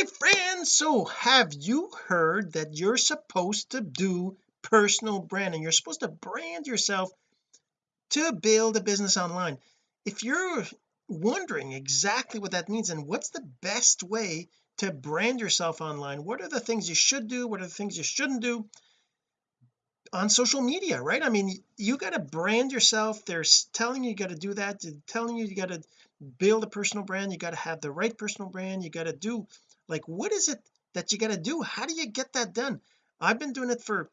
my friends so have you heard that you're supposed to do personal branding? You're supposed to brand yourself to build a business online. If you're wondering exactly what that means and what's the best way to brand yourself online what are the things you should do what are the things you shouldn't do? On social media right? I mean you got to brand yourself. They're telling you you got to do that. They're telling you you got to build a personal brand. You got to have the right personal brand. You got to do like what is it that you got to do? How do you get that done? I've been doing it for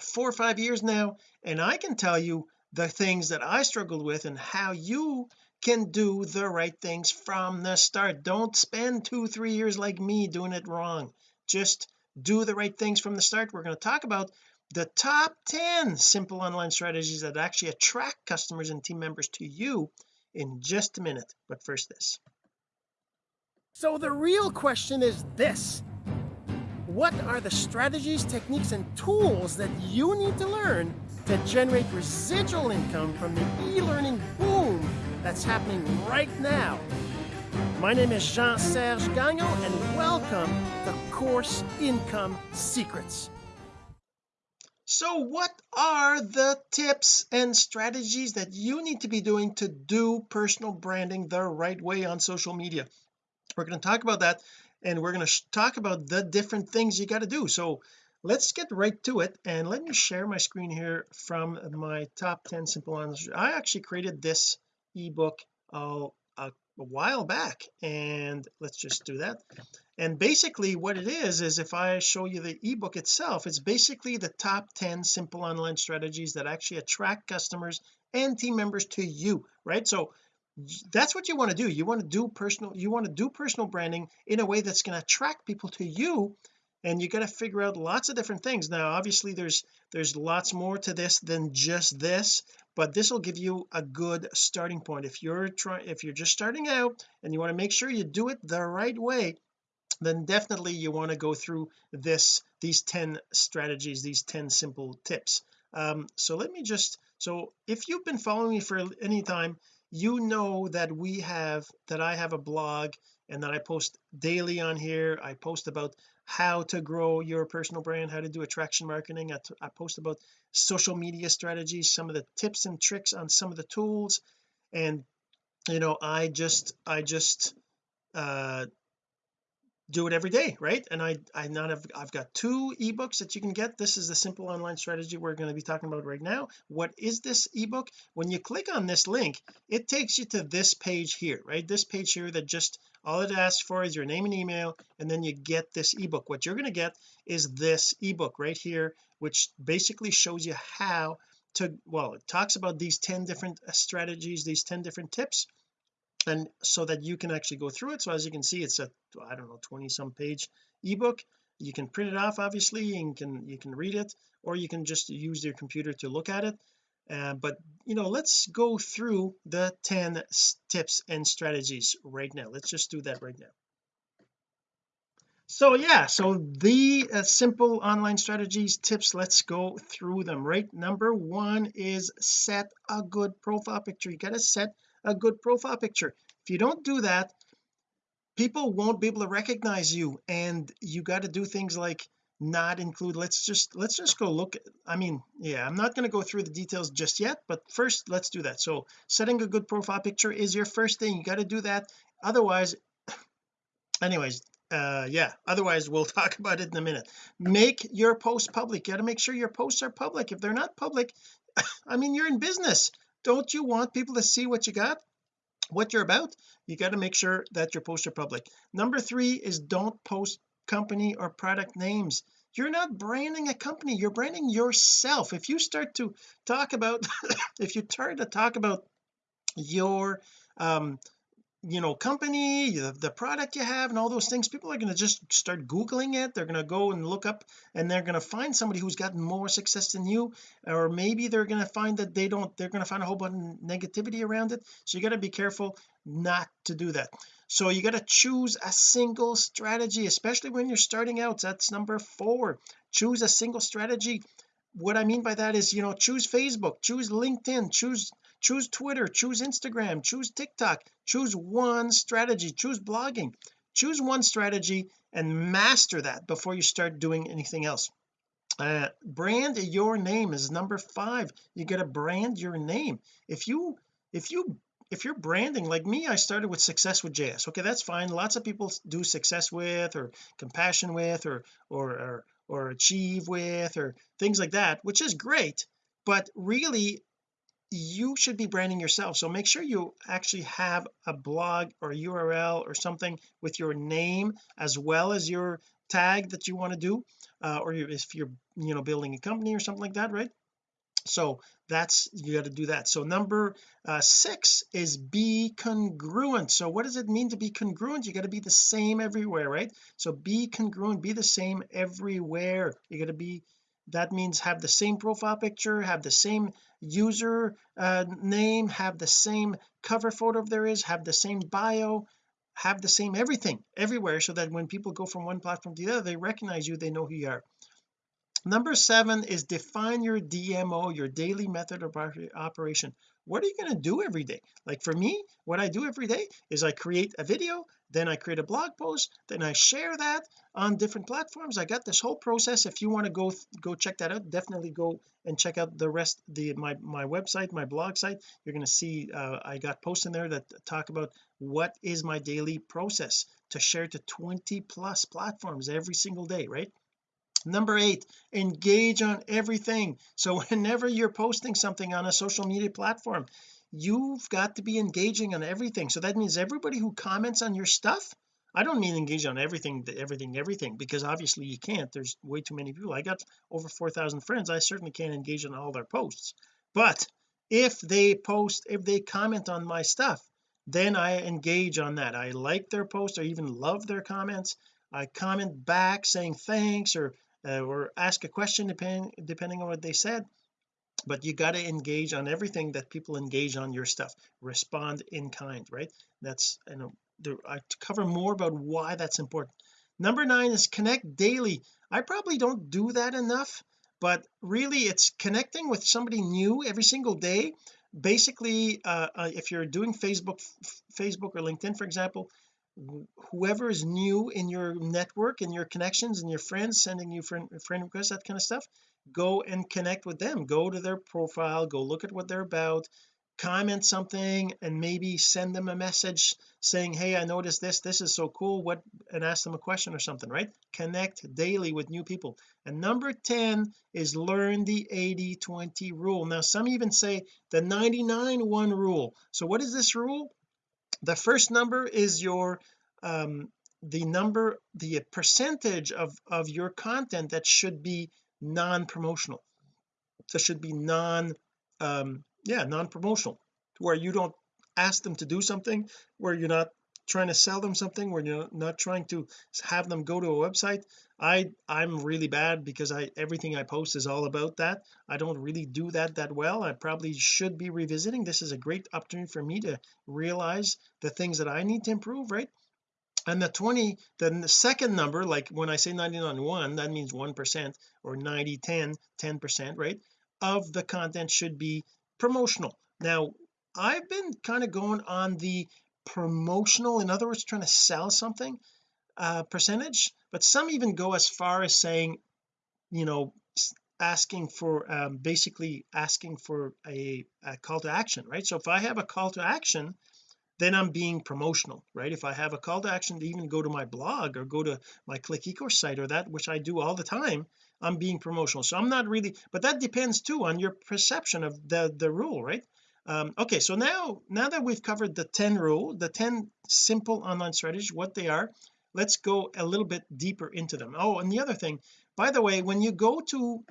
four or five years now and I can tell you the things that I struggled with and how you can do the right things from the start. Don't spend two three years like me doing it wrong. Just do the right things from the start. We're going to talk about the top 10 simple online strategies that actually attract customers and team members to you in just a minute. But first this so the real question is this. What are the strategies techniques and tools that you need to learn to generate residual income from the e-learning boom that's happening right now? My name is Jean-Serge Gagnon and welcome to Course Income Secrets. So what are the tips and strategies that you need to be doing to do personal branding the right way on social media we're going to talk about that and we're going to talk about the different things you got to do. So let's get right to it and let me share my screen here from my top 10 simple online I actually created this ebook uh, a, a while back and let's just do that. And basically what it is is if I show you the ebook itself it's basically the top 10 simple online strategies that actually attract customers and team members to you right? So that's what you want to do. You want to do personal you want to do personal branding in a way that's going to attract people to you and you got to figure out lots of different things. Now obviously there's there's lots more to this than just this but this will give you a good starting point. If you're trying if you're just starting out and you want to make sure you do it the right way then definitely you want to go through this these 10 strategies these 10 simple tips. Um so let me just so if you've been following me for any time you know that we have that I have a blog and that I post daily on here. I post about how to grow your personal brand how to do attraction marketing. I, post about social media strategies some of the tips and tricks on some of the tools. And you know I just I just uh do it every day right? And I I not have I've got two ebooks that you can get. This is the simple online strategy we're going to be talking about right now. What is this ebook? When you click on this link it takes you to this page here right? This page here that just all it asks for is your name and email and then you get this ebook. What you're going to get is this ebook right here which basically shows you how to well it talks about these 10 different uh, strategies these 10 different tips and so that you can actually go through it. So as you can see it's a I don't know 20 some page ebook. You can print it off obviously and can you can read it or you can just use your computer to look at it. Uh, but you know let's go through the 10 tips and strategies right now. Let's just do that right now. So yeah so the uh, simple online strategies tips let's go through them right? Number one is set a good profile picture. You got to set a good profile picture. If you don't do that people won't be able to recognize you and you got to do things like not include let's just let's just go look I mean yeah I'm not going to go through the details just yet but first let's do that. So setting a good profile picture is your first thing you got to do that. Otherwise anyways uh yeah otherwise we'll talk about it in a minute. Make your post public. You got to make sure your posts are public. If they're not public I mean you're in business don't you want people to see what you got what you're about? You got to make sure that your posts are public. Number three is don't post company or product names. You're not branding a company. You're branding yourself. If you start to talk about if you start to talk about your um you know company the, the product you have and all those things people are going to just start googling it. They're going to go and look up and they're going to find somebody who's got more success than you. Or maybe they're going to find that they don't they're going to find a whole bunch of negativity around it. So you got to be careful not to do that. So you got to choose a single strategy especially when you're starting out. That's number four. Choose a single strategy what I mean by that is you know choose Facebook choose LinkedIn choose choose Twitter choose Instagram choose TikTok choose one strategy choose blogging. Choose one strategy and master that before you start doing anything else. Uh, brand your name is number five. You got to brand your name. If you if you if you're branding like me I started with success with JS okay that's fine. Lots of people do success with or compassion with or or or, or achieve with or things like that which is great but really you should be branding yourself. So make sure you actually have a blog or URL or something with your name as well as your tag that you want to do uh, or if you're you know building a company or something like that right so that's you got to do that. So number uh, six is be congruent. So what does it mean to be congruent? You got to be the same everywhere right? So be congruent be the same everywhere. You got to be that means have the same profile picture have the same user uh, name have the same cover photo if there is have the same bio have the same everything everywhere so that when people go from one platform to the other they recognize you they know who you are number seven is define your DMO your daily method of operation. What are you going to do every day? Like for me what I do every day is I create a video then I create a blog post then I share that on different platforms. I got this whole process. If you want to go go check that out definitely go and check out the rest the my my website my blog site. You're going to see uh, I got posts in there that talk about what is my daily process to share to 20 plus platforms every single day right number eight engage on everything. So whenever you're posting something on a social media platform you've got to be engaging on everything. So that means everybody who comments on your stuff I don't mean engage on everything everything everything because obviously you can't. There's way too many people. I got over 4,000 friends. I certainly can't engage on all their posts. But if they post if they comment on my stuff then I engage on that. I like their post or even love their comments. I comment back saying thanks or uh, or ask a question depending depending on what they said but you got to engage on everything that people engage on your stuff. Respond in kind right? That's you know there, I cover more about why that's important. Number nine is connect daily. I probably don't do that enough but really it's connecting with somebody new every single day. Basically uh, uh, if you're doing Facebook Facebook or LinkedIn for example whoever is new in your network and your connections and your friends sending you friend, friend requests that kind of stuff go and connect with them. Go to their profile go look at what they're about comment something and maybe send them a message saying hey I noticed this. This is so cool. What and ask them a question or something right? Connect daily with new people. And number 10 is learn the 80 20 rule. Now some even say the 99 1 rule. So what is this rule the first number is your um the number the percentage of of your content that should be non-promotional. That should be non um yeah non-promotional where you don't ask them to do something where you're not trying to sell them something where you're not trying to have them go to a website I I'm really bad because I everything I post is all about that. I don't really do that that well. I probably should be revisiting. This is a great opportunity for me to realize the things that I need to improve right? And the 20 then the second number like when I say 99 1 that means 1 percent or 90 10 10 percent right of the content should be promotional. Now I've been kind of going on the promotional in other words trying to sell something uh percentage but some even go as far as saying you know asking for um, basically asking for a, a call to action right? So if I have a call to action then I'm being promotional right? If I have a call to action to even go to my blog or go to my click ecourse site or that which I do all the time I'm being promotional. So I'm not really but that depends too on your perception of the the rule right um, okay so now now that we've covered the 10 rule the 10 simple online strategies what they are let's go a little bit deeper into them. Oh and the other thing by the way when you go to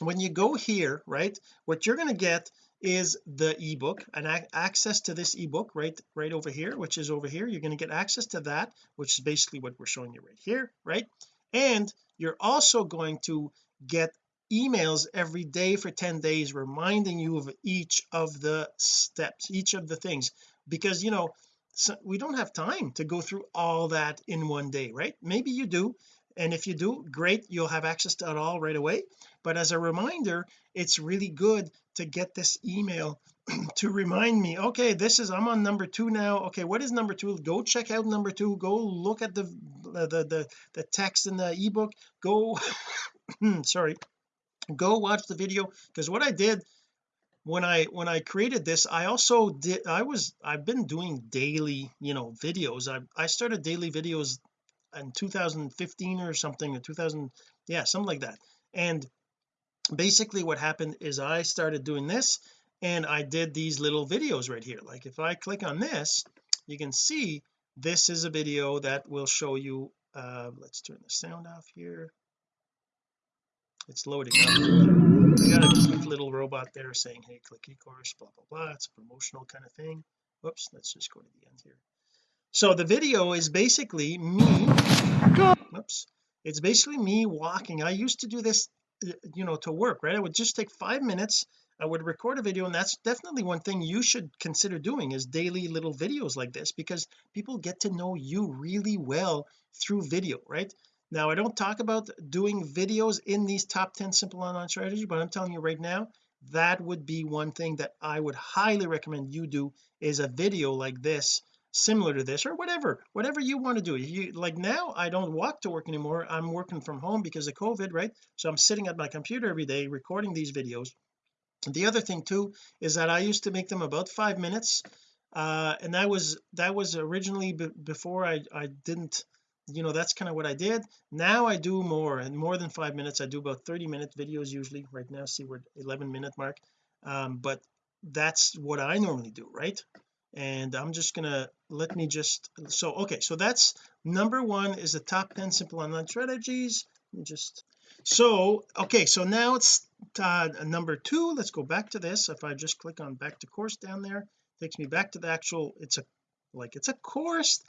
when you go here right what you're going to get is the ebook and access to this ebook right right over here which is over here. You're going to get access to that which is basically what we're showing you right here right? And you're also going to get emails every day for 10 days reminding you of each of the steps each of the things. Because you know so we don't have time to go through all that in one day right? Maybe you do and if you do great you'll have access to it all right away. But as a reminder it's really good to get this email to remind me okay this is I'm on number two now. Okay what is number two? Go check out number two. Go look at the the the, the text in the ebook. Go sorry go watch the video because what I did when I when I created this I also did I was I've been doing daily you know videos. I I started daily videos in 2015 or something or 2000 yeah something like that. And basically what happened is I started doing this and I did these little videos right here. Like if I click on this you can see this is a video that will show you uh let's turn the sound off here it's loading up. I got a cute little robot there saying hey click eCourse blah blah blah. It's a promotional kind of thing. Whoops let's just go to the end here. So the video is basically me whoops it's basically me walking. I used to do this uh, you know to work right? I would just take five minutes. I would record a video and that's definitely one thing you should consider doing is daily little videos like this because people get to know you really well through video right now I don't talk about doing videos in these top 10 simple online strategy but I'm telling you right now that would be one thing that I would highly recommend you do is a video like this similar to this or whatever whatever you want to do. You like now I don't walk to work anymore. I'm working from home because of COVID right? So I'm sitting at my computer every day recording these videos. The other thing too is that I used to make them about five minutes uh and that was that was originally before I I didn't you know that's kind of what I did. Now I do more and more than five minutes I do about 30 minute videos usually. Right now see we're 11 minute mark. Um but that's what I normally do right? And I'm just gonna let me just so okay so that's number one is the top 10 simple online strategies. Just so okay so now it's uh, number two. Let's go back to this. If I just click on back to course down there takes me back to the actual it's a like it's a course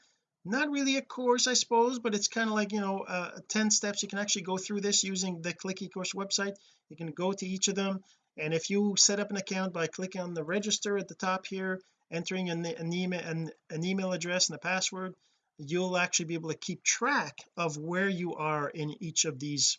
not really a course I suppose but it's kind of like you know uh, 10 steps. You can actually go through this using the click ecourse website. You can go to each of them and if you set up an account by clicking on the register at the top here entering an, an email an, an email address and a password you'll actually be able to keep track of where you are in each of these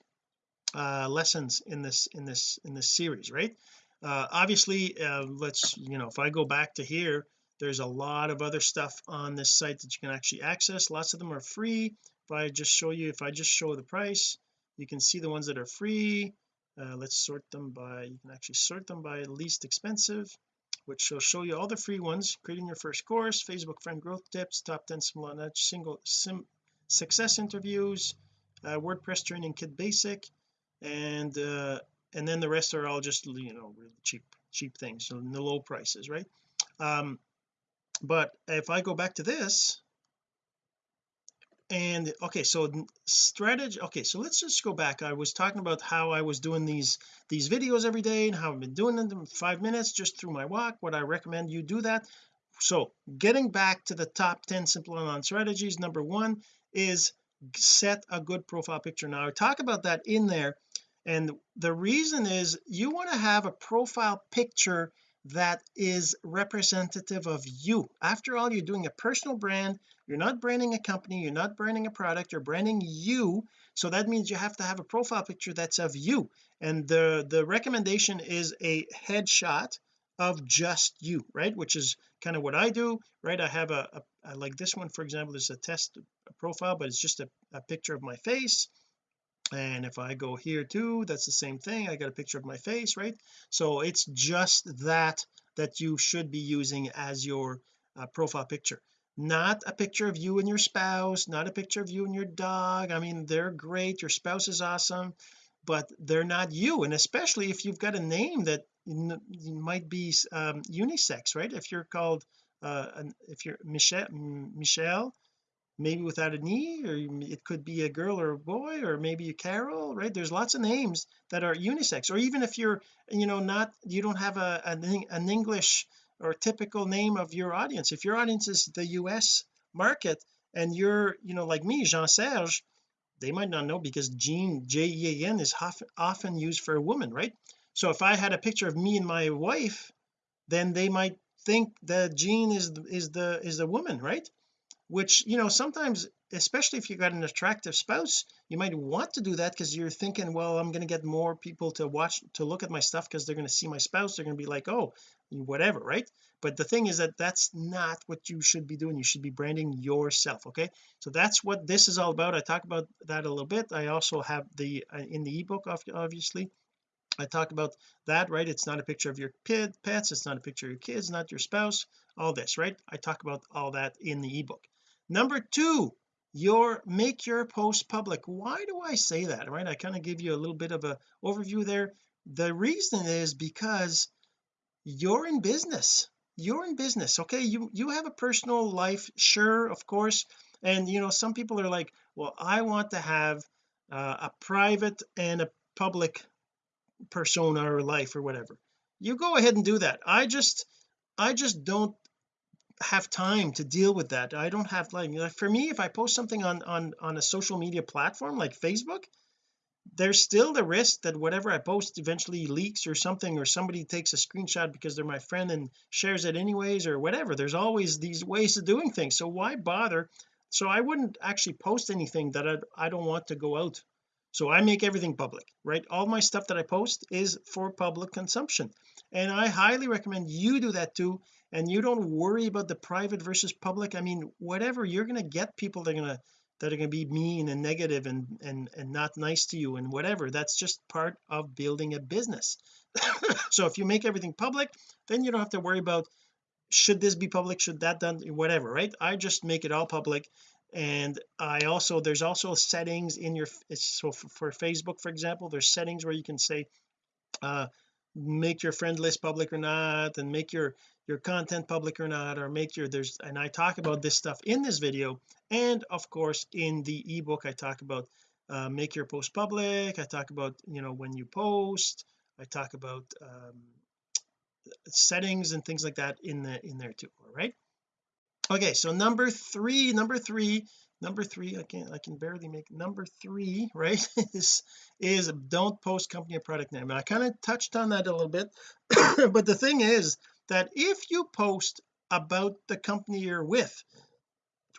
uh lessons in this in this in this series right? Uh obviously uh let's you know if I go back to here there's a lot of other stuff on this site that you can actually access. Lots of them are free. If I just show you if I just show the price you can see the ones that are free. Uh, let's sort them by you can actually sort them by least expensive which will show you all the free ones creating your first course Facebook friend growth tips top 10 small single sim success interviews uh, WordPress training kit basic and uh and then the rest are all just you know really cheap cheap things so the low prices right? Um but if I go back to this and okay so strategy okay so let's just go back. I was talking about how I was doing these these videos every day and how I've been doing them five minutes just through my walk what I recommend you do that. So getting back to the top 10 simple online strategies number one is set a good profile picture. Now I talk about that in there and the reason is you want to have a profile picture that is representative of you. After all you're doing a personal brand. You're not branding a company. You're not branding a product. You're branding you. So that means you have to have a profile picture that's of you. And the the recommendation is a headshot of just you right? Which is kind of what I do right? I have a, a, a like this one for example. Is a test profile but it's just a, a picture of my face and if I go here too that's the same thing I got a picture of my face right? So it's just that that you should be using as your uh, profile picture. Not a picture of you and your spouse not a picture of you and your dog I mean they're great your spouse is awesome but they're not you and especially if you've got a name that might be um, unisex right? If you're called uh, if you're Michelle Michelle maybe without an e or it could be a girl or a boy or maybe a Carol right? There's lots of names that are unisex or even if you're you know not you don't have a an, an English or typical name of your audience. If your audience is the US market and you're you know like me Jean Serge they might not know because Jean J-E-A-N is often, used for a woman right? So if I had a picture of me and my wife then they might think that Jean is is the is a woman right which you know sometimes especially if you got an attractive spouse you might want to do that because you're thinking well I'm going to get more people to watch to look at my stuff because they're going to see my spouse they're going to be like oh whatever right? But the thing is that that's not what you should be doing you should be branding yourself okay? So that's what this is all about I talk about that a little bit I also have the uh, in the ebook obviously I talk about that right? It's not a picture of your pets it's not a picture of your kids not your spouse all this right? I talk about all that in the ebook number two your make your post public. Why do I say that? Right I kind of give you a little bit of a overview there. The reason is because you're in business. You're in business okay? You you have a personal life sure of course. And you know some people are like well I want to have uh, a private and a public persona or life or whatever. You go ahead and do that. I just I just don't have time to deal with that. I don't have like, for me if I post something on on on a social media platform like Facebook there's still the risk that whatever I post eventually leaks or something or somebody takes a screenshot because they're my friend and shares it anyways or whatever. There's always these ways of doing things. So why bother? So I wouldn't actually post anything that I, I don't want to go out. So I make everything public right? All my stuff that I post is for public consumption and I highly recommend you do that too. And you don't worry about the private versus public. I mean whatever you're going to get people that are going to that are going to be mean and negative and and and not nice to you and whatever. That's just part of building a business. So if you make everything public then you don't have to worry about should this be public should that done whatever right? I just make it all public. And I also there's also settings in your so for, for Facebook for example there's settings where you can say uh make your friend list public or not and make your your content public or not or make your there's and I talk about this stuff in this video and of course in the ebook I talk about uh, make your post public I talk about you know when you post I talk about um, settings and things like that in the in there too all right? Okay so number three number three number three I can't I can barely make number three right is is don't post company or product name. And I kind of touched on that a little bit but the thing is that if you post about the company you're with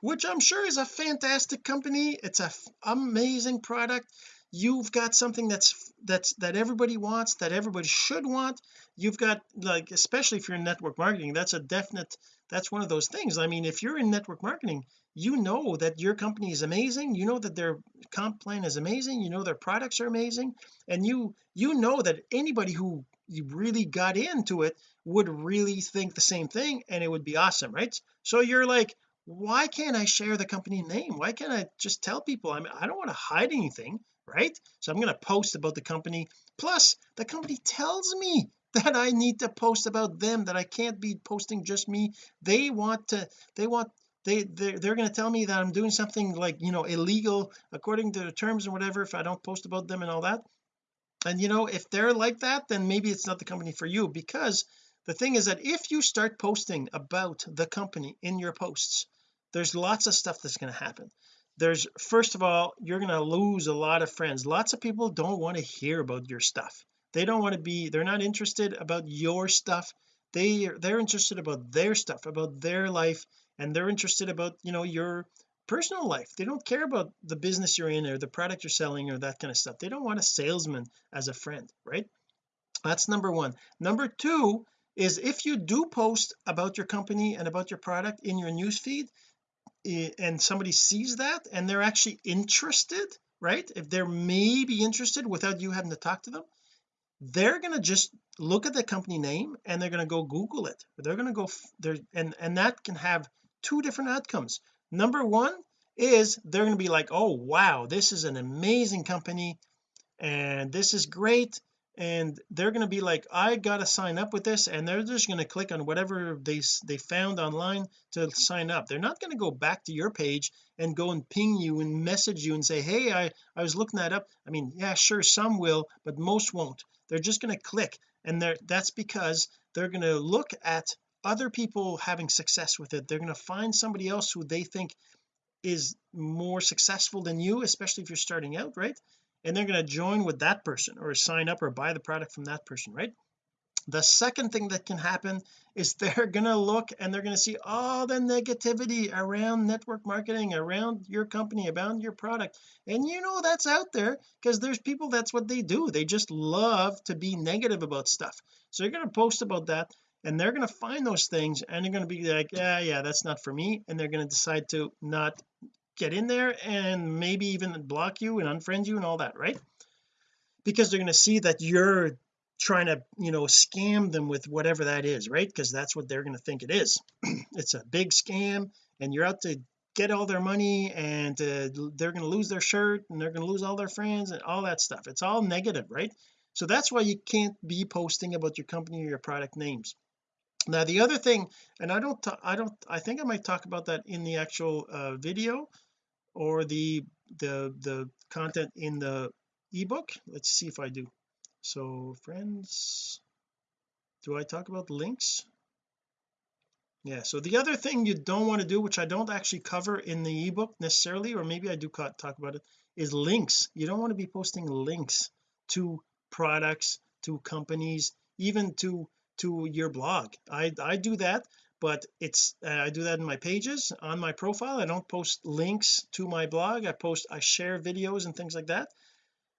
which I'm sure is a fantastic company it's a amazing product you've got something that's that's that everybody wants that everybody should want you've got like especially if you're in network marketing that's a definite that's one of those things. I mean if you're in network marketing you know that your company is amazing you know that their comp plan is amazing you know their products are amazing and you you know that anybody who really got into it would really think the same thing and it would be awesome right? So you're like why can't I share the company name? Why can't I just tell people? I mean I don't want to hide anything right? So I'm going to post about the company. Plus the company tells me that I need to post about them that I can't be posting just me. They want to they want they they're, they're going to tell me that I'm doing something like you know illegal according to the terms and whatever if I don't post about them and all that. And you know if they're like that then maybe it's not the company for you because the thing is that if you start posting about the company in your posts there's lots of stuff that's going to happen. There's first of all you're going to lose a lot of friends. Lots of people don't want to hear about your stuff. They don't want to be they're not interested about your stuff. They they're interested about their stuff about their life and they're interested about you know your personal life. They don't care about the business you're in or the product you're selling or that kind of stuff. They don't want a salesman as a friend right? That's number one. Number two is if you do post about your company and about your product in your newsfeed eh, and somebody sees that and they're actually interested right? If they're maybe interested without you having to talk to them they're going to just look at the company name and they're going to go google it. They're going to go there and and that can have two different outcomes. Number one is they're going to be like oh wow this is an amazing company and this is great and they're going to be like I got to sign up with this and they're just going to click on whatever they they found online to sign up. They're not going to go back to your page and go and ping you and message you and say hey I I was looking that up. I mean yeah sure some will but most won't. They're just going to click and they're that's because they're going to look at other people having success with it they're going to find somebody else who they think is more successful than you especially if you're starting out right? And they're going to join with that person or sign up or buy the product from that person right? The second thing that can happen is they're gonna look and they're gonna see all the negativity around network marketing around your company around your product. And you know that's out there because there's people that's what they do. They just love to be negative about stuff. So you're going to post about that and they're going to find those things and they're going to be like yeah yeah that's not for me and they're going to decide to not get in there and maybe even block you and unfriend you and all that right? Because they're going to see that you're trying to you know scam them with whatever that is right? Because that's what they're going to think it is. It's a big scam and you're out to get all their money and uh, they're going to lose their shirt and they're going to lose all their friends and all that stuff. It's all negative right? So that's why you can't be posting about your company or your product names now the other thing and I don't I don't I think I might talk about that in the actual uh, video or the the the content in the ebook. Let's see if I do. So friends do I talk about links? Yeah so the other thing you don't want to do which I don't actually cover in the ebook necessarily or maybe I do talk about it is links. You don't want to be posting links to products to companies even to to your blog. I I do that but it's I do that in my pages on my profile. I don't post links to my blog. I post I share videos and things like that.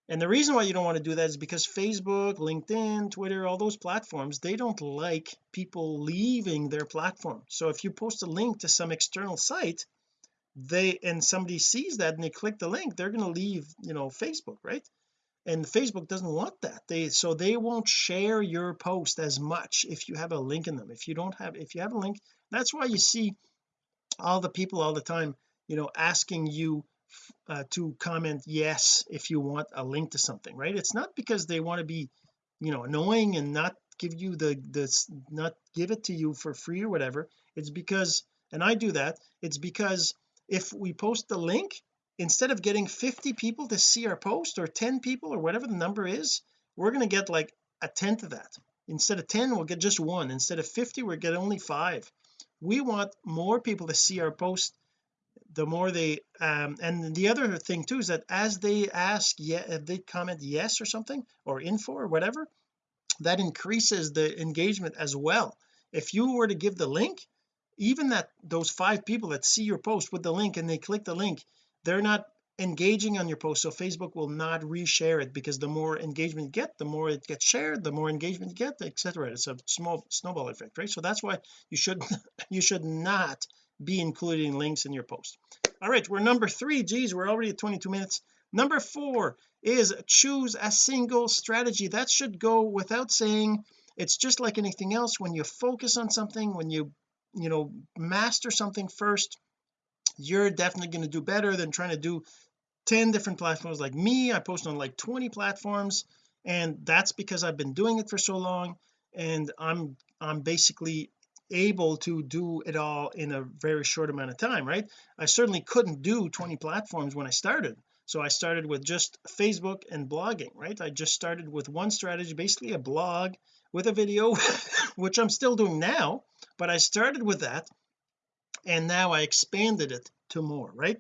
And the reason why you don't want to do that is because Facebook LinkedIn Twitter all those platforms they don't like people leaving their platform. So if you post a link to some external site they and somebody sees that and they click the link they're going to leave you know Facebook right and Facebook doesn't want that. They so they won't share your post as much if you have a link in them. If you don't have if you have a link that's why you see all the people all the time you know asking you uh, to comment yes if you want a link to something right? It's not because they want to be you know annoying and not give you the the not give it to you for free or whatever. It's because and I do that it's because if we post the link instead of getting 50 people to see our post or 10 people or whatever the number is we're going to get like a tenth of that. Instead of 10 we'll get just one. Instead of 50 we'll get only five. We want more people to see our post the more they um and the other thing too is that as they ask yeah if they comment yes or something or info or whatever that increases the engagement as well. If you were to give the link even that those five people that see your post with the link and they click the link they're not engaging on your post so Facebook will not reshare it because the more engagement you get the more it gets shared the more engagement you get etc it's a small snowball effect right? So that's why you should you should not be including links in your post. All right we're number three. Geez we're already at 22 minutes. Number four is choose a single strategy. That should go without saying it's just like anything else. When you focus on something when you you know master something first you're definitely going to do better than trying to do 10 different platforms. Like me I post on like 20 platforms and that's because I've been doing it for so long and I'm I'm basically able to do it all in a very short amount of time right? I certainly couldn't do 20 platforms when I started. So I started with just Facebook and blogging right? I just started with one strategy basically a blog with a video which I'm still doing now but I started with that and now I expanded it to more right?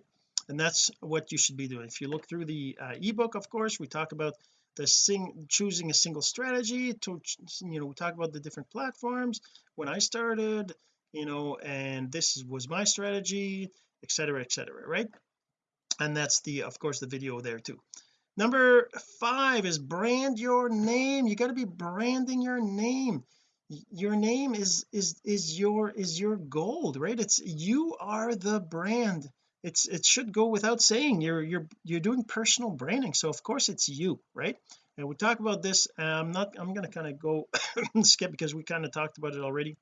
And that's what you should be doing. If you look through the uh, ebook of course we talk about the sing choosing a single strategy to you know we talk about the different platforms. When I started you know and this was my strategy etc etc right? And that's the of course the video there too. Number five is brand your name. You got to be branding your name your name is is is your is your gold right? It's you are the brand. It's it should go without saying you're you're you're doing personal branding. So of course it's you right? And we talk about this I'm not I'm going to kind of go skip because we kind of talked about it already.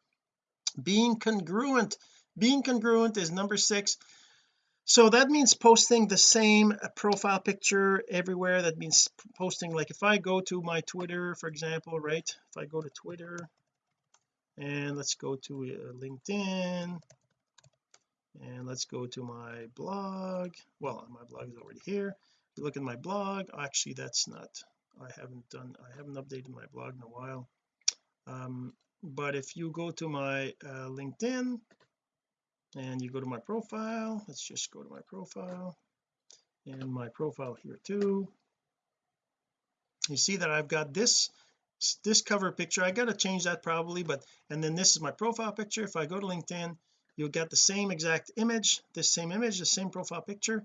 Being congruent. Being congruent is number six. So that means posting the same profile picture everywhere. That means posting like if I go to my Twitter for example right? If I go to Twitter and let's go to uh, LinkedIn. And let's go to my blog. Well my blog is already here. If you look at my blog actually that's not I haven't done I haven't updated my blog in a while. Um, but if you go to my uh, LinkedIn and you go to my profile let's just go to my profile. And my profile here too. You see that I've got this this cover picture I got to change that probably but and then this is my profile picture. If I go to LinkedIn you'll get the same exact image this same image the same profile picture.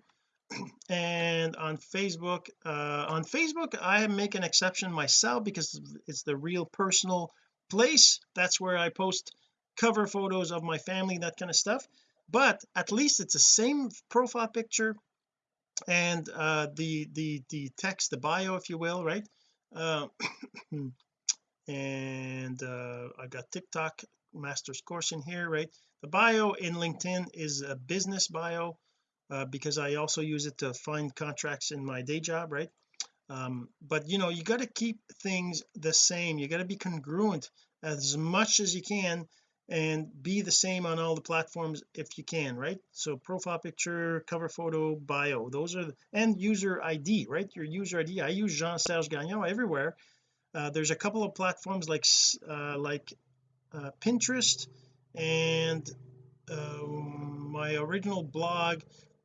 And on Facebook uh on Facebook I make an exception myself because it's the real personal place. That's where I post cover photos of my family that kind of stuff. But at least it's the same profile picture and uh the the the text the bio if you will right? Uh, and uh I got TikTok master's course in here right? The bio in LinkedIn is a business bio uh, because I also use it to find contracts in my day job right? Um, but you know you got to keep things the same. You got to be congruent as much as you can and be the same on all the platforms if you can right? So profile picture cover photo bio those are the, and user ID right? Your user ID I use Jean-Serge Gagnon everywhere uh, there's a couple of platforms like uh, like uh, Pinterest and um, my original blog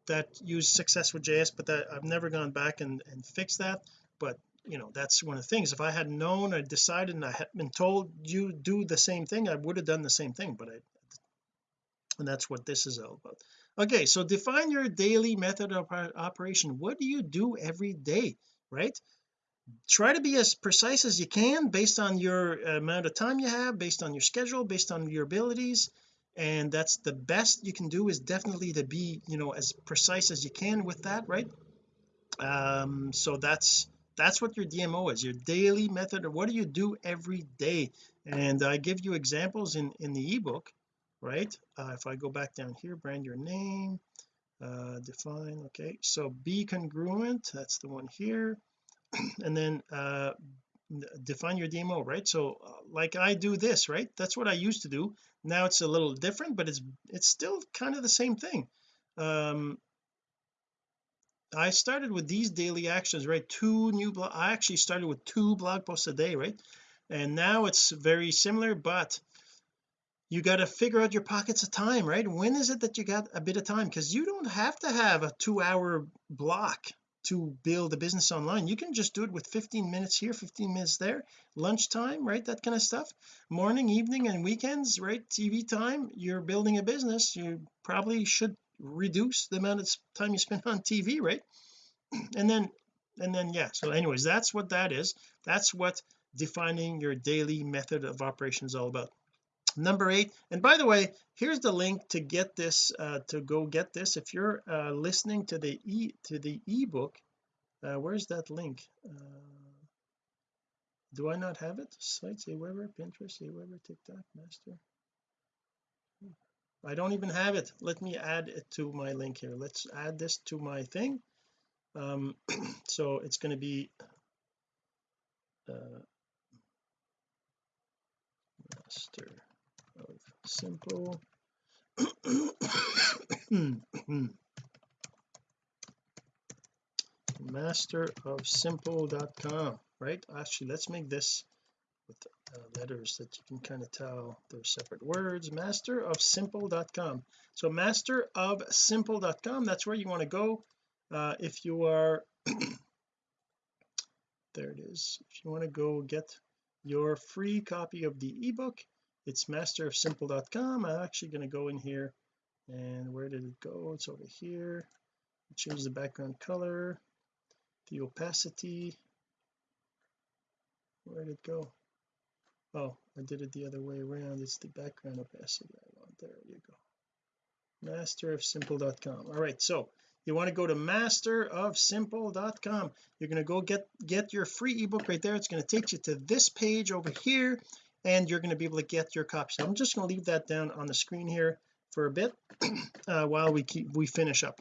that used success with JS but that I've never gone back and, and fixed that. But you know that's one of the things. If I had known I decided and I had been told you do the same thing I would have done the same thing but I and that's what this is all about. Okay so define your daily method of operation. What do you do every day right try to be as precise as you can based on your amount of time you have based on your schedule based on your abilities. And that's the best you can do is definitely to be you know as precise as you can with that right? Um so that's that's what your DMO is your daily method or what do you do every day? And I give you examples in in the ebook right? Uh, if I go back down here brand your name uh define okay. So be congruent that's the one here and then uh define your DMO right? So uh, like I do this right? That's what I used to do. Now it's a little different but it's it's still kind of the same thing. Um I started with these daily actions right? Two new blog I actually started with two blog posts a day right? And now it's very similar but you got to figure out your pockets of time right? When is it that you got a bit of time? Because you don't have to have a two hour block to build a business online. You can just do it with 15 minutes here 15 minutes there. Lunchtime right that kind of stuff. Morning evening and weekends right TV time you're building a business. You probably should reduce the amount of time you spend on TV right? And then and then yeah so anyways that's what that is. That's what defining your daily method of operation is all about number eight. And by the way here's the link to get this uh, to go get this. If you're uh, listening to the e to the ebook uh, where's that link? Uh, do I not have it? Sites Aweber Pinterest Aweber TikTok master. I don't even have it. Let me add it to my link here. Let's add this to my thing. Um so it's going to be uh, master of simple. Master of simple.com right? Actually let's make this with uh, letters that you can kind of tell they're separate words. Master of simple.com so master of simple.com that's where you want to go uh, if you are there it is. If you want to go get your free copy of the ebook it's masterofsimple.com I'm actually going to go in here and where did it go? It's over here. Change the background color the opacity. Where did it go? Oh I did it the other way around. It's the background opacity I want. There you go. masterofsimple.com all right so you want to go to masterofsimple.com you're going to go get get your free ebook right there. It's going to take you to this page over here and you're going to be able to get your copy. So I'm just going to leave that down on the screen here for a bit uh, while we keep we finish up.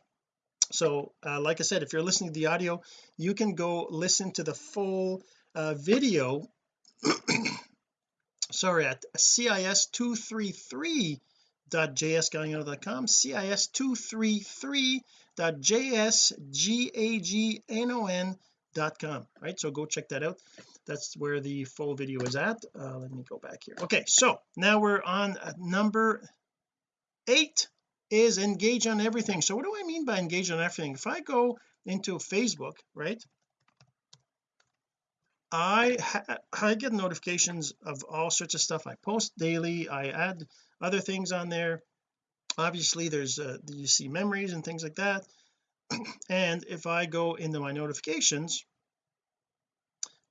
So uh, like I said if you're listening to the audio you can go listen to the full uh, video. Sorry at cis233.jsgagnon.com cis233.jsgagnon.com right so go check that out that's where the full video is at uh, let me go back here okay so now we're on uh, number eight is engage on everything so what do I mean by engage on everything if I go into Facebook right I I get notifications of all sorts of stuff I post daily I add other things on there obviously there's uh, you see memories and things like that and if I go into my notifications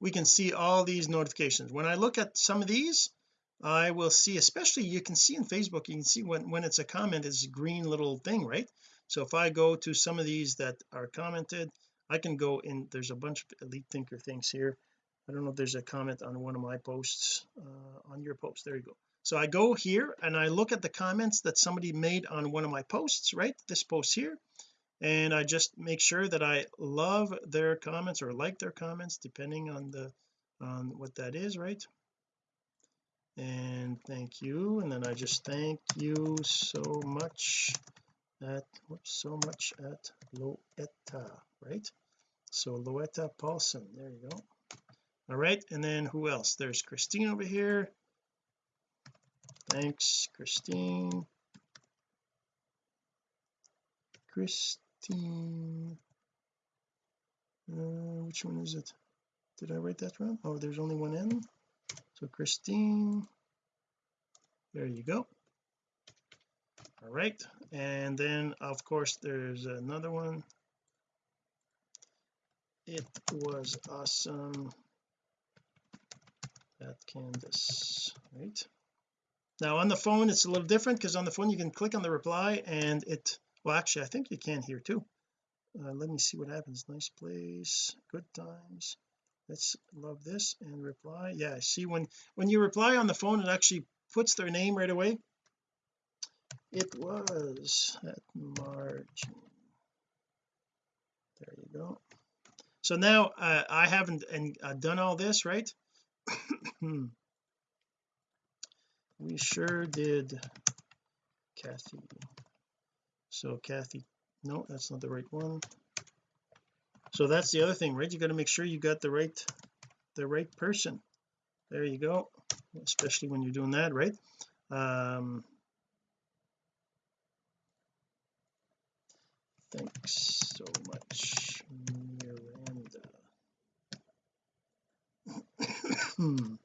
we can see all these notifications. When I look at some of these I will see especially you can see in Facebook you can see when when it's a comment it's a green little thing right? So if I go to some of these that are commented I can go in there's a bunch of elite thinker things here. I don't know if there's a comment on one of my posts uh, on your post there you go. So I go here and I look at the comments that somebody made on one of my posts right? This post here and I just make sure that I love their comments or like their comments depending on the on what that is right? And thank you and then I just thank you so much at whoops, so much at Loetta right? So Loetta Paulson there you go. All right and then who else? There's Christine over here. Thanks Christine. Christine Christine uh, which one is it? Did I write that wrong? Oh there's only one N. So Christine there you go. All right and then of course there's another one. It was awesome. That canvas right? Now on the phone it's a little different because on the phone you can click on the reply and it well actually I think you can here too. Uh, let me see what happens. Nice place. Good times. Let's love this and reply. Yeah see when when you reply on the phone it actually puts their name right away. It was at margin there you go. So now uh, I haven't and uh, done all this right? We sure did Kathy so Kathy no that's not the right one. So that's the other thing right? You got to make sure you got the right the right person. There you go especially when you're doing that right? Um thanks so much Miranda.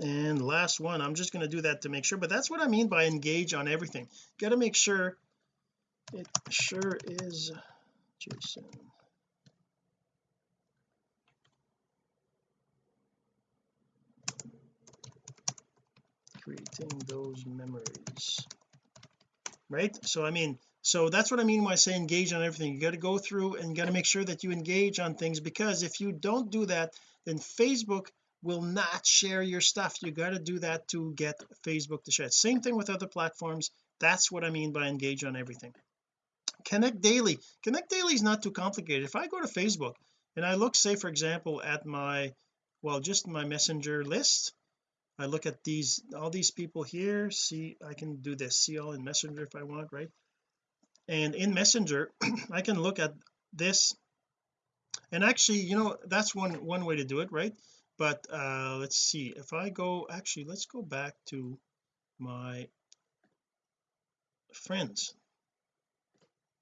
And last one I'm just going to do that to make sure but that's what I mean by engage on everything. Got to make sure it sure is Jason. Creating those memories. Right? So I mean so that's what I mean when I say engage on everything. You got to go through and you got to make sure that you engage on things because if you don't do that then Facebook will not share your stuff. You got to do that to get Facebook to share. Same thing with other platforms. That's what I mean by engage on everything connect daily. Connect daily is not too complicated. If I go to Facebook and I look say for example at my well just my messenger list I look at these all these people here see I can do this. See all in messenger if I want right? And in messenger I can look at this. And actually you know that's one one way to do it right? But uh let's see. If I go actually let's go back to my friends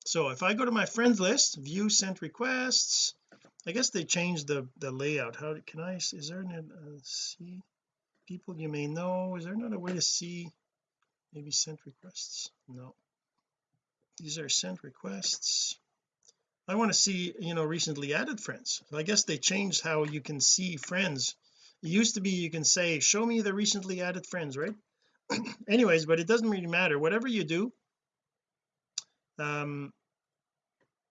so if I go to my friends list view sent requests I guess they changed the the layout. How can I is there an uh, see? People you may know is there not a way to see maybe sent requests? No. These are sent requests. I want to see you know recently added friends. So I guess they changed how you can see friends. It used to be you can say show me the recently added friends right? Anyways but it doesn't really matter. Whatever you do um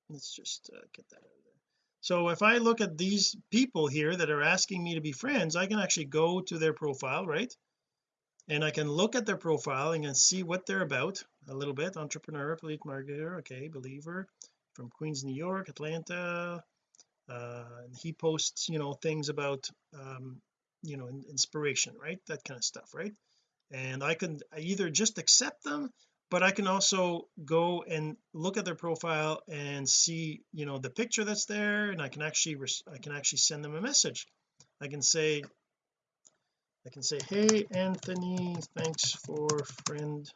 let's just uh, get that out of there. So if I look at these people here that are asking me to be friends I can actually go to their profile right? And I can look at their profile and can see what they're about a little bit. Entrepreneur elite marketer okay believer from Queens New York Atlanta. Uh he posts you know things about um you know inspiration right? That kind of stuff right? And I can either just accept them but I can also go and look at their profile and see you know the picture that's there and I can actually I can actually send them a message. I can say I can say hey Anthony thanks for friend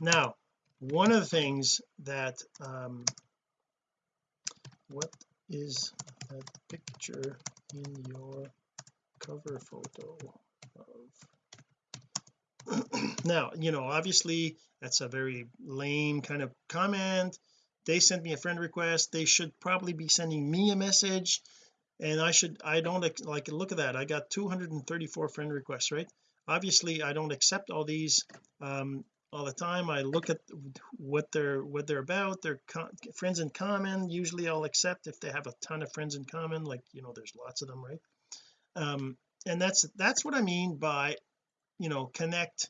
now one of the things that um what is that picture in your cover photo of now you know obviously that's a very lame kind of comment. They sent me a friend request. They should probably be sending me a message. And I should I don't like look at that. I got 234 friend requests right? Obviously I don't accept all these um all the time. I look at what they're what they're about. Their friends in common. Usually I'll accept if they have a ton of friends in common like you know there's lots of them right? Um and that's that's what I mean by you know connect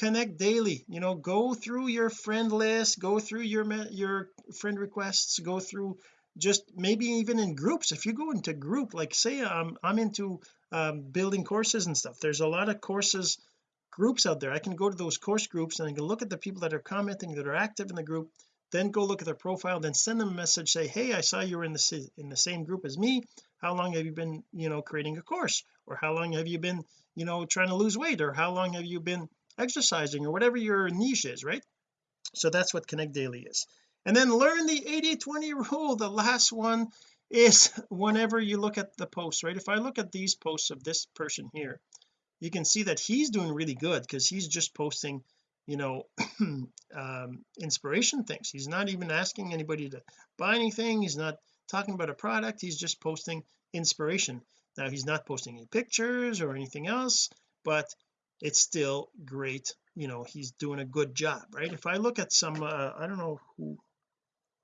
connect daily you know go through your friend list go through your your friend requests go through just maybe even in groups. If you go into group like say I'm I'm into um, building courses and stuff there's a lot of courses groups out there. I can go to those course groups and I can look at the people that are commenting that are active in the group then go look at their profile then send them a message say hey I saw you were in the in the same group as me. How long have you been you know creating a course? Or how long have you been you know trying to lose weight? Or how long have you been exercising or whatever your niche is right? So that's what connect daily is. And then learn the 80 20 rule. The last one is whenever you look at the posts right? If I look at these posts of this person here you can see that he's doing really good because he's just posting you know um, inspiration things. He's not even asking anybody to buy anything. He's not talking about a product. He's just posting inspiration. Now he's not posting any pictures or anything else but it's still great you know he's doing a good job right? If I look at some uh, I don't know who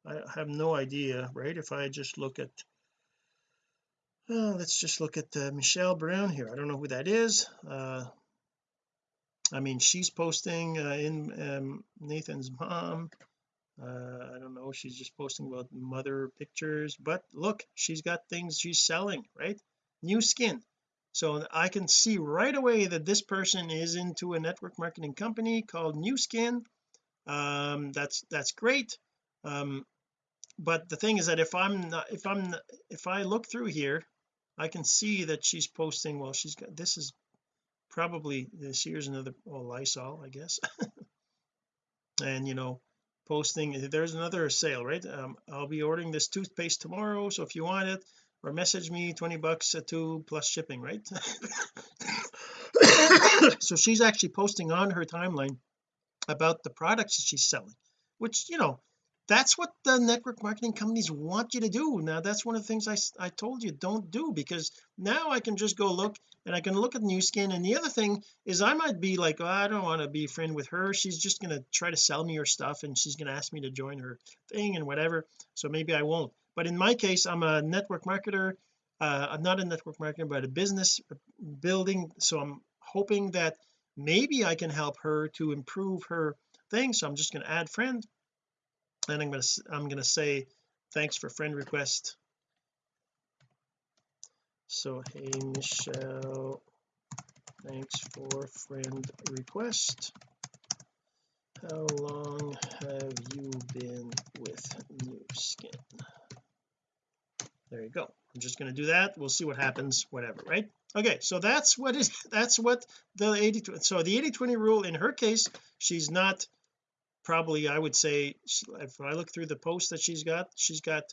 I have no idea right? If I just look at uh, let's just look at uh, Michelle Brown here. I don't know who that is. Uh, I mean she's posting uh, in um, Nathan's mom. Uh, I don't know she's just posting about mother pictures but look she's got things she's selling right? Nu Skin so I can see right away that this person is into a network marketing company called Nu Skin um that's that's great. Um but the thing is that if I'm not if I'm if I look through here I can see that she's posting well she's got this is probably this here's another oh Lysol I guess. And you know posting there's another sale right? Um, I'll be ordering this toothpaste tomorrow so if you want it or message me 20 bucks a two plus shipping right? So she's actually posting on her timeline about the products that she's selling which you know that's what the network marketing companies want you to do. Now that's one of the things I, I told you don't do because now I can just go look and I can look at Nu Skin. And the other thing is I might be like oh, I don't want to be a friend with her. She's just going to try to sell me her stuff and she's going to ask me to join her thing and whatever. So maybe I won't but in my case I'm a network marketer. Uh, I'm not a network marketer but a business building so I'm hoping that maybe I can help her to improve her thing so I'm just going to add friend and I'm going to I'm going to say thanks for friend request. So hey Michelle thanks for friend request. How long have you been with Nu Skin there you go. I'm just going to do that. We'll see what happens whatever right? Okay so that's what is that's what the 80 so the 80 20 rule in her case she's not probably I would say if I look through the posts that she's got she's got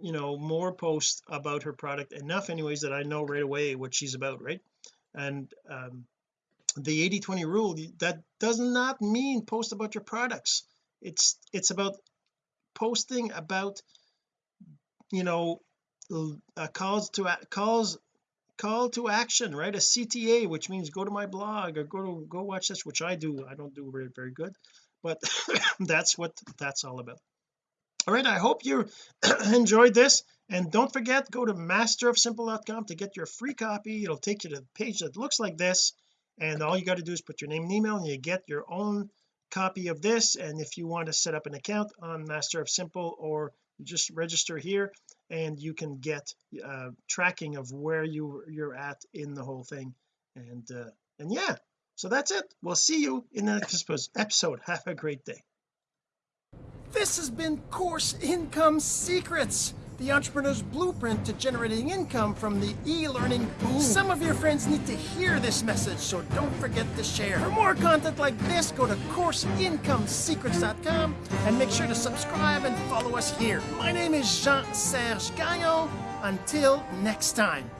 you know more posts about her product enough anyways that I know right away what she's about right? And um the 80 20 rule that does not mean post about your products. It's it's about posting about you know a calls to calls call to action right? A CTA which means go to my blog or go to go watch this which I do I don't do very very good but that's what that's all about. All right I hope you enjoyed this and don't forget go to masterofsimple.com to get your free copy. It'll take you to the page that looks like this and all you got to do is put your name and email and you get your own copy of this and if you want to set up an account on master of simple or just register here and you can get uh, tracking of where you you're at in the whole thing. And uh, and yeah so that's it. We'll see you in the next episode. Have a great day. This has been course income secrets the entrepreneur's blueprint to generating income from the e-learning boom. Some of your friends need to hear this message so don't forget to share. For more content like this go to courseincomesecrets.com and make sure to subscribe and follow us here. My name is Jean-Serge Gagnon. Until next time